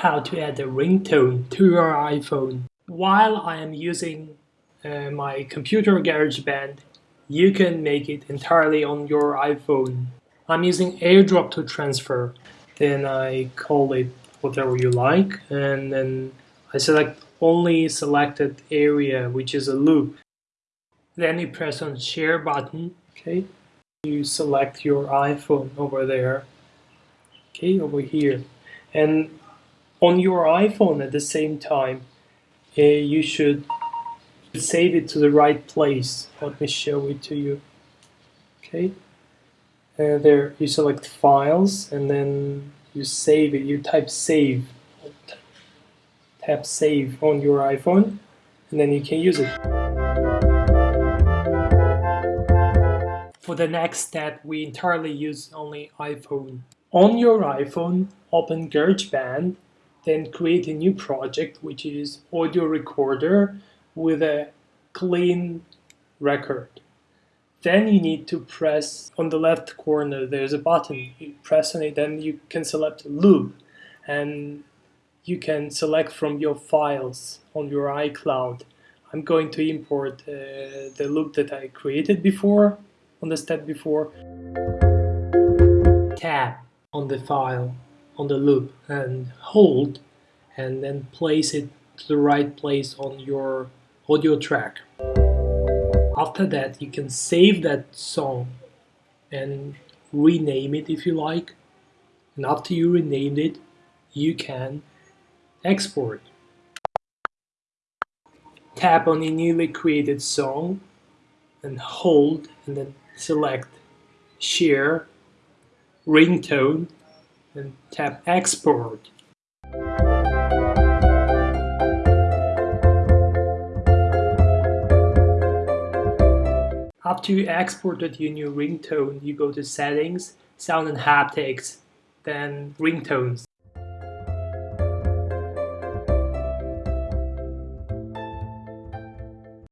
how to add a ringtone to your iPhone. While I am using uh, my computer GarageBand, you can make it entirely on your iPhone. I'm using AirDrop to transfer. Then I call it whatever you like and then I select only selected area which is a loop. Then you press on share button, okay? You select your iPhone over there, okay, over here. And on your iPhone at the same time, uh, you should save it to the right place. Let me show it to you. Okay, and there you select files and then you save it. You type save, tap save on your iPhone, and then you can use it. For the next step, we entirely use only iPhone. On your iPhone, open GarageBand then create a new project which is audio recorder with a clean record. Then you need to press on the left corner, there's a button. You press on it, then you can select loop and you can select from your files on your iCloud. I'm going to import uh, the loop that I created before, on the step before. Tab on the file on the loop and hold and then place it to the right place on your audio track. After that you can save that song and rename it if you like and after you renamed it you can export. Tap on the newly created song and hold and then select share ringtone and tap export. After you exported your new ringtone, you go to settings, sound and haptics, then ringtones.